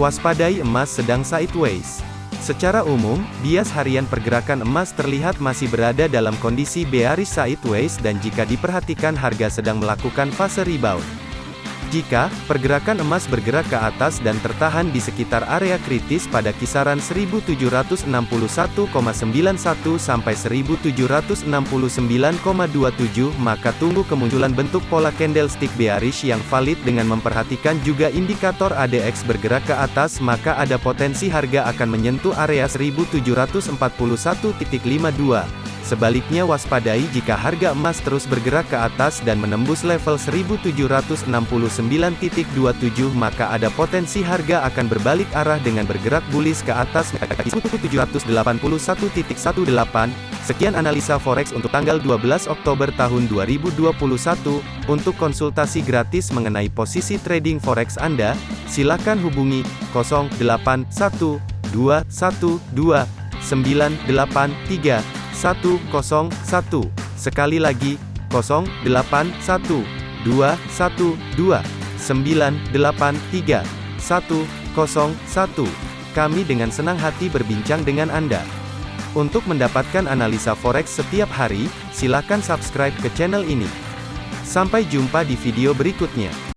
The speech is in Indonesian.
Waspadai emas sedang sideways. Secara umum, bias harian pergerakan emas terlihat masih berada dalam kondisi bearish sideways dan jika diperhatikan harga sedang melakukan fase rebound. Jika pergerakan emas bergerak ke atas dan tertahan di sekitar area kritis pada kisaran 1761,91 sampai 1769,27 maka tunggu kemunculan bentuk pola candlestick bearish yang valid dengan memperhatikan juga indikator ADX bergerak ke atas maka ada potensi harga akan menyentuh area 1741.52 Sebaliknya waspadai jika harga emas terus bergerak ke atas dan menembus level 1769.27 maka ada potensi harga akan berbalik arah dengan bergerak bullish ke atas 1781.18. Sekian analisa forex untuk tanggal 12 Oktober tahun 2021. Untuk konsultasi gratis mengenai posisi trading forex Anda, silakan hubungi 081212983101. Sekali lagi, 081212983101. Kami dengan senang hati berbincang dengan Anda. Untuk mendapatkan analisa forex setiap hari, silakan subscribe ke channel ini. Sampai jumpa di video berikutnya.